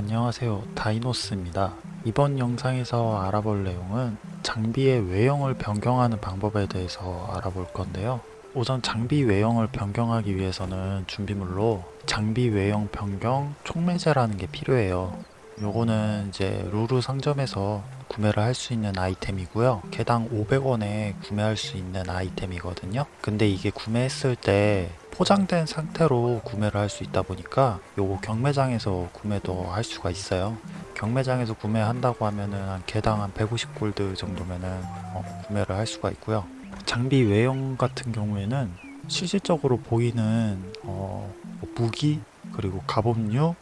안녕하세요. 다이노스입니다. 이번 영상에서 알아볼 내용은 장비의 외형을 변경하는 방법에 대해서 알아볼 건데요. 우선 장비 외형을 변경하기 위해서는 준비물로 장비 외형 변경 촉매제라는 게 필요해요. 요거는 이제 루루 상점에서 구매를 할 수 있는 아이템이고요. 개당 500원에 구매할 수 있는 아이템이거든요. 근데 이게 구매했을 때 포장된 상태로 구매를 할 수 있다 보니까 요거 경매장에서 구매도 할 수가 있어요. 경매장에서 구매한다고 하면은 한 개당 한 150골드 정도면은 어, 구매를 할 수가 있고요. 장비 외형 같은 경우에는 실질적으로 보이는 어, 뭐 무기 그리고 갑옷류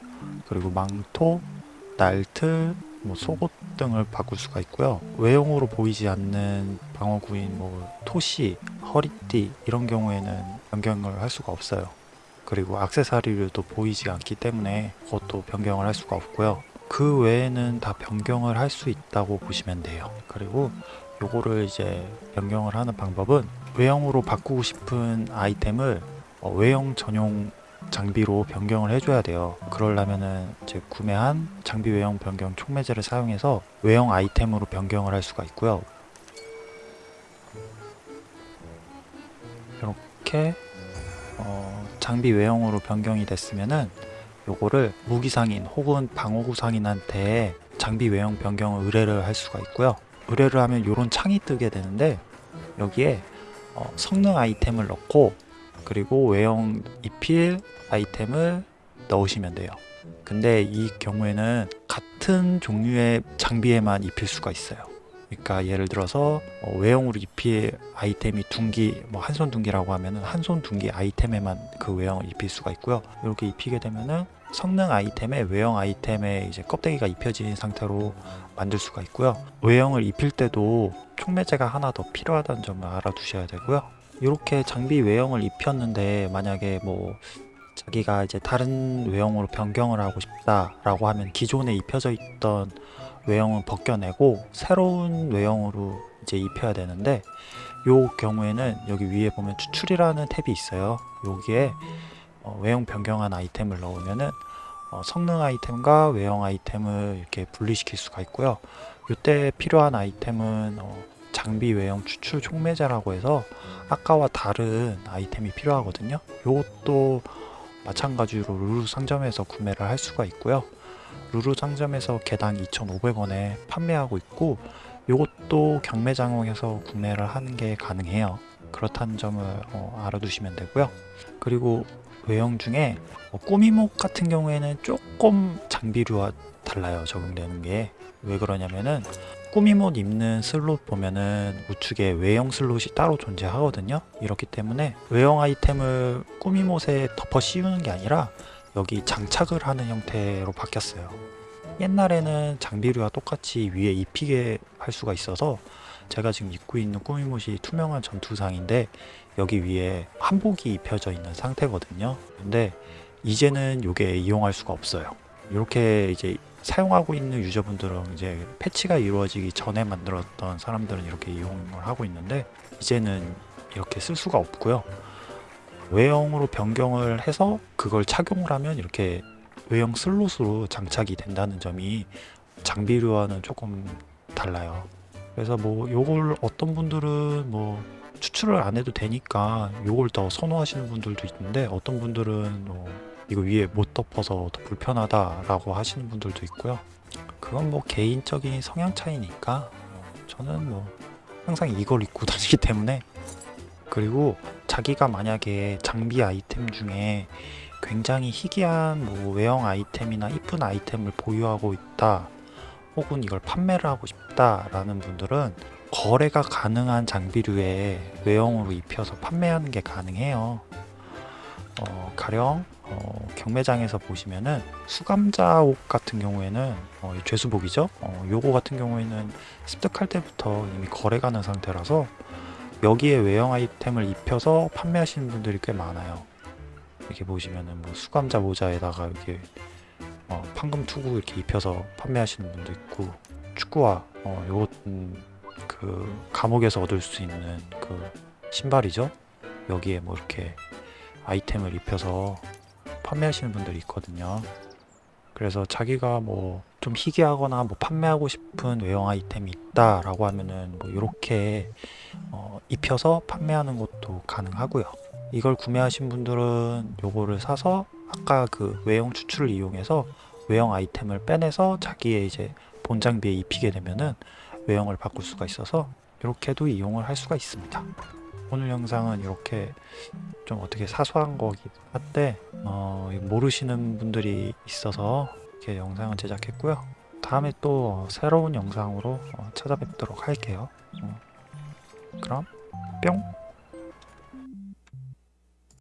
그리고 망토 날틀 뭐 속옷 등을 바꿀 수가 있고요. 외형으로 보이지 않는 방어구인 뭐 토시 허리띠 이런 경우에는 변경을 할 수가 없어요. 그리고 악세사리류도 보이지 않기 때문에 그것도 변경을 할 수가 없고요. 그 외에는 다 변경을 할 수 있다고 보시면 돼요. 그리고 요거를 이제 변경을 하는 방법은 외형으로 바꾸고 싶은 아이템을 어, 외형 전용 장비로 변경을 해줘야 돼요. 그러려면은 이제 구매한 장비 외형 변경 촉매제를 사용해서 외형 아이템으로 변경을 할 수가 있고요 이렇게 어, 장비 외형으로 변경이 됐으면은 요거를 무기상인 혹은 방어구 상인한테 장비 외형 변경을 의뢰를 할 수가 있고요. 의뢰를 하면 요런 창이 뜨게 되는데 여기에 어, 성능 아이템을 넣고 그리고 외형 입힐 아이템을 넣으시면 돼요. 근데 이 경우에는 같은 종류의 장비에만 입힐 수가 있어요 그러니까 예를 들어서 어, 외형으로 입힐 아이템이 둔기 뭐 한손 둔기라고 하면은 한손 둔기 아이템에만 그 외형을 입힐 수가 있고요. 이렇게 입히게 되면은 성능 아이템에 외형 아이템에 이제 껍데기가 입혀진 상태로 만들 수가 있고요. 외형을 입힐 때도 촉매제가 하나 더 필요하다는 점을 알아두셔야 되고요. 이렇게 장비 외형을 입혔는데 만약에 뭐 자기가 이제 다른 외형으로 변경을 하고 싶다라고 하면 기존에 입혀져 있던 외형은 벗겨내고 새로운 외형으로 이제 입혀야 되는데 요 경우에는 여기 위에 보면 추출이라는 탭이 있어요. 여기에 어, 외형 변경한 아이템을 넣으면은 어, 성능 아이템과 외형 아이템을 이렇게 분리시킬 수가 있고요. 이때 필요한 아이템은 어, 장비 외형 추출 촉매제라고 해서 아까와 다른 아이템이 필요하거든요. 이것도 마찬가지로 루루 상점에서 구매를 할 수가 있고요. 루루 상점에서 개당 2,500원에 판매하고 있고 이것도 경매장에서 구매를 하는 게 가능해요. 그렇다는 점을 어, 알아두시면 되고요. 그리고 외형 중에 어, 꾸밈옷 같은 경우에는 조금 장비류와 달라요 적용되는 게. 왜 그러냐면은 꾸밈옷 입는 슬롯 보면은 우측에 외형 슬롯이 따로 존재하거든요. 이렇기 때문에 외형 아이템을 꾸밈옷에 덮어 씌우는 게 아니라 여기 장착을 하는 형태로 바뀌었어요. 옛날에는 장비류와 똑같이 위에 입히게 할 수가 있어서 제가 지금 입고 있는 꾸미못이 투명한 전투상인데 여기 위에 한복이 입혀져 있는 상태거든요. 근데 이제는 이게 이용할 수가 없어요. 이렇게 이제 사용하고 있는 유저분들은 이제 패치가 이루어지기 전에 만들었던 사람들은 이렇게 이용을 하고 있는데 이제는 이렇게 쓸 수가 없고요. 외형으로 변경을 해서 그걸 착용을 하면 이렇게 외형 슬롯으로 장착이 된다는 점이 장비류와는 조금 달라요 그래서 뭐 요걸 어떤 분들은 뭐 추출을 안 해도 되니까 요걸 더 선호하시는 분들도 있는데 어떤 분들은 뭐 이거 위에 못 덮어서 더 불편하다라고 하시는 분들도 있고요. 그건 뭐 개인적인 성향 차이니까 저는 뭐 항상 이걸 입고 다니기 때문에 그리고 자기가 만약에 장비 아이템 중에 굉장히 희귀한 뭐 외형 아이템이나 이쁜 아이템을 보유하고 있다 혹은 이걸 판매를 하고 싶다 라는 분들은 거래가 가능한 장비류에 외형으로 입혀서 판매하는 게 가능해요. 어, 가령 어, 경매장에서 보시면은 수감자 옷 같은 경우에는 어, 죄수복이죠? 어, 요거 같은 경우에는 습득할 때부터 이미 거래 가는 상태라서 여기에 외형 아이템을 입혀서 판매하시는 분들이 꽤 많아요. 이렇게 보시면은 뭐 수감자 모자에다가 이렇게 어, 판금 투구 이렇게 입혀서 판매하시는 분도 있고 축구화 어, 요것은 그 감옥에서 얻을 수 있는 그 신발이죠? 여기에 뭐 이렇게 아이템을 입혀서 판매하시는 분들이 있거든요. 그래서 자기가 뭐 좀 희귀하거나 뭐 판매하고 싶은 외형 아이템이 있다 라고 하면은 뭐 이렇게 어, 입혀서 판매하는 것도 가능하고요. 이걸 구매하신 분들은 요거를 사서 아까 그 외형 추출을 이용해서 외형 아이템을 빼내서 자기의 이제 본 장비에 입히게 되면은 외형을 바꿀 수가 있어서 이렇게도 이용을 할 수가 있습니다. 오늘 영상은 이렇게 좀 어떻게 사소한 거긴 한데 어, 모르시는 분들이 있어서 이렇게 영상을 제작했고요. 다음에 또 새로운 영상으로 어, 찾아뵙도록 할게요. 어, 그럼 뿅!